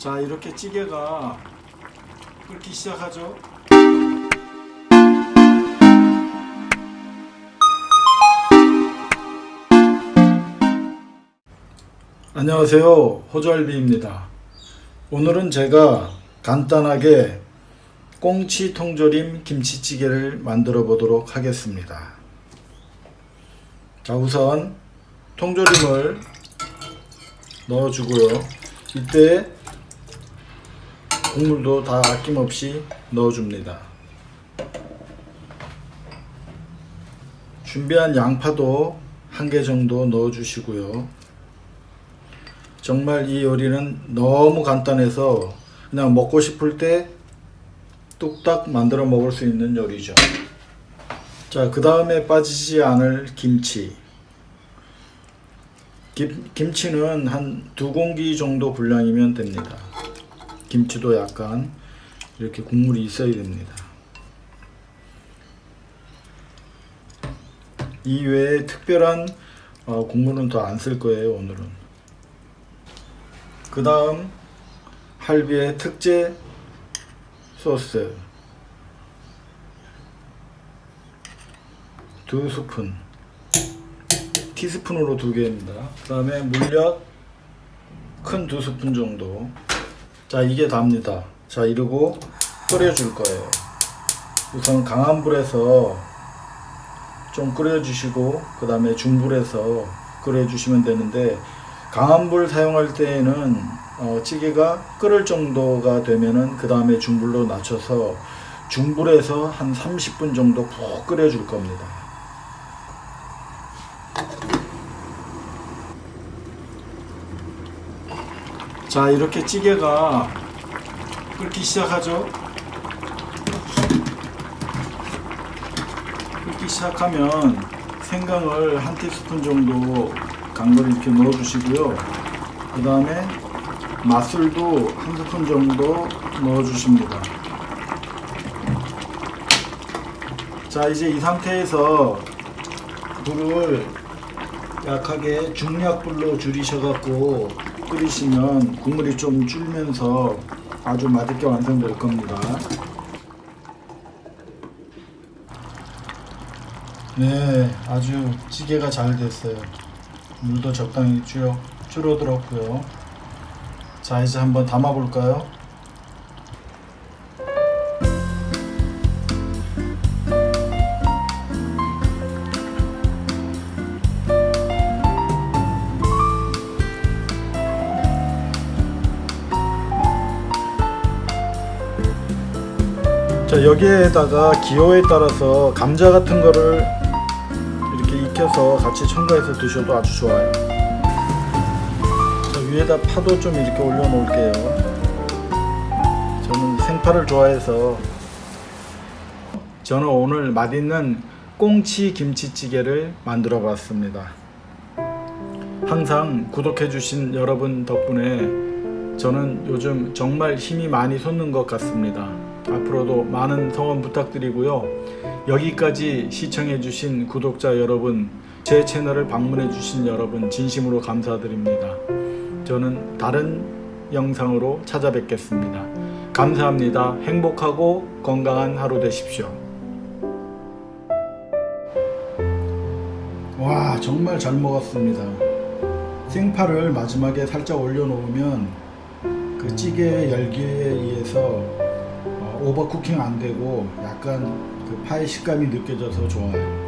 자 이렇게 찌개가 끓기 시작하죠. 안녕하세요. 호절비입니다. 오늘은 제가 간단하게 꽁치 통조림 김치찌개를 만들어 보도록 하겠습니다. 자 우선 통조림을 넣어 주고요. 이때 국물도 다 아낌없이 넣어 줍니다. 준비한 양파도 한 개 정도 넣어 주시고요. 정말 이 요리는 너무 간단해서 그냥 먹고 싶을 때 뚝딱 만들어 먹을 수 있는 요리죠. 자그 다음에 빠지지 않을 김치. 김, 김치는 한 두 공기 정도 분량이면 됩니다 김치도 약간 이렇게 국물이 있어야 됩니다. 이 외에 특별한 어, 국물은 더 안 쓸 거예요 오늘은. 그 다음 할비의 특제 소스. 두 스푼. 티스푼으로 두 개입니다. 그 다음에 물엿 큰 두 스푼 정도 자 이게 답니다. 자 이러고 끓여 줄 거예요. 우선 강한 불에서 좀 끓여 주시고 그 다음에 중불에서 끓여 주시면 되는데 강한 불 사용할 때에는 어, 찌개가 끓을 정도가 되면은 그 다음에 중불로 낮춰서 중불에서 한 30분 정도 푹 끓여 줄 겁니다 자 이렇게 찌개가 끓기 시작하죠? 끓기 시작하면 생강을 한 티스푼 정도 강도를 이렇게 넣어 주시고요. 그 다음에 맛술도 한 스푼 정도 넣어 주십니다. 자 이제 이 상태에서 불을 약하게 중약불로 줄이셔 갖고 끓이시면 국물이 좀 줄면서 아주 맛있게 완성될 겁니다. 네 아주 찌개가 잘 됐어요. 물도 적당히 줄, 줄어들었고요. 자 이제 한번 담아 볼까요 자 여기에다가 기호에 따라서 감자 같은 거를 이렇게 익혀서 같이 첨가해서 드셔도 아주 좋아요. 자 위에다 파도 좀 이렇게 올려 놓을게요. 저는 생파를 좋아해서 저는 오늘 맛있는 꽁치 김치찌개를 만들어 봤습니다. 항상 구독해 주신 여러분 덕분에 저는 요즘 정말 힘이 많이 솟는 것 같습니다 앞으로도 많은 성원 부탁드리고요. 여기까지 시청해 주신 구독자 여러분, 제 채널을 방문해 주신 여러분 진심으로 감사드립니다. 저는 다른 영상으로 찾아뵙겠습니다. 감사합니다. 행복하고 건강한 하루 되십시오. 와 정말 잘 먹었습니다. 생파를 마지막에 살짝 올려놓으면 그 찌개 열기에 의해서 오버쿠킹 안 되고 약간 그 파의 식감이 느껴져서 좋아요.